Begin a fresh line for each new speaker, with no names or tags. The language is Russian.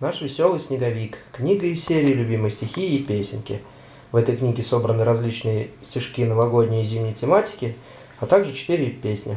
Наш веселый снеговик. Книга из серии «Любимые стихи и песенки». В этой книге собраны различные стишки новогодней и зимней тематики, а также четыре песни.